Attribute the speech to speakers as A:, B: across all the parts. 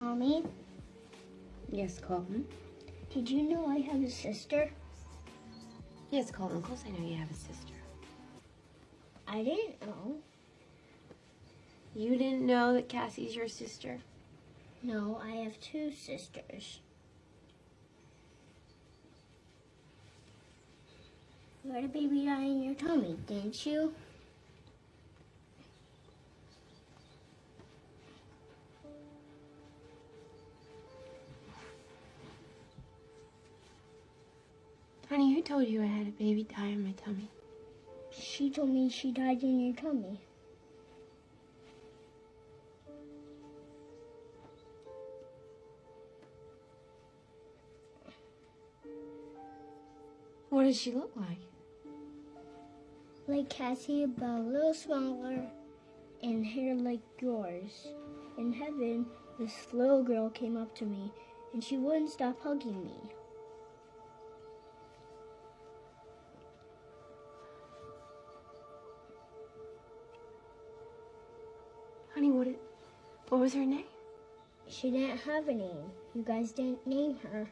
A: Mommy,
B: Yes, Colton.
A: did you know I have a sister?
B: Yes, Colton. Of course I know you have a sister.
A: I didn't know.
B: You didn't know that Cassie's your sister?
A: No, I have two sisters. You had a baby die in your tummy, didn't you?
B: Honey, who told you I had a baby die in my tummy?
A: She told me she died in your tummy.
B: What does she look like?
A: Like Cassie, but a little smaller and hair like yours. In heaven, this little girl came up to me and she wouldn't stop hugging me.
B: Honey, what, it, what was her name?
A: She didn't have a name. You guys didn't name her.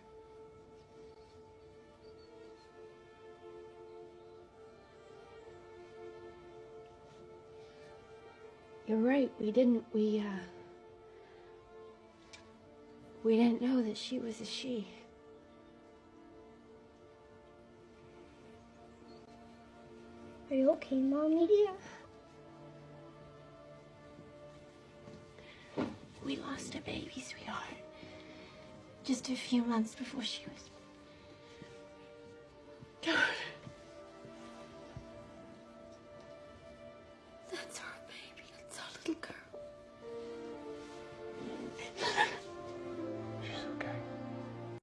B: You're right. We didn't. We, uh. We didn't know that she was a she.
A: Are you okay, Mommy dear?
B: We lost a baby, sweetheart. Just a few months before she was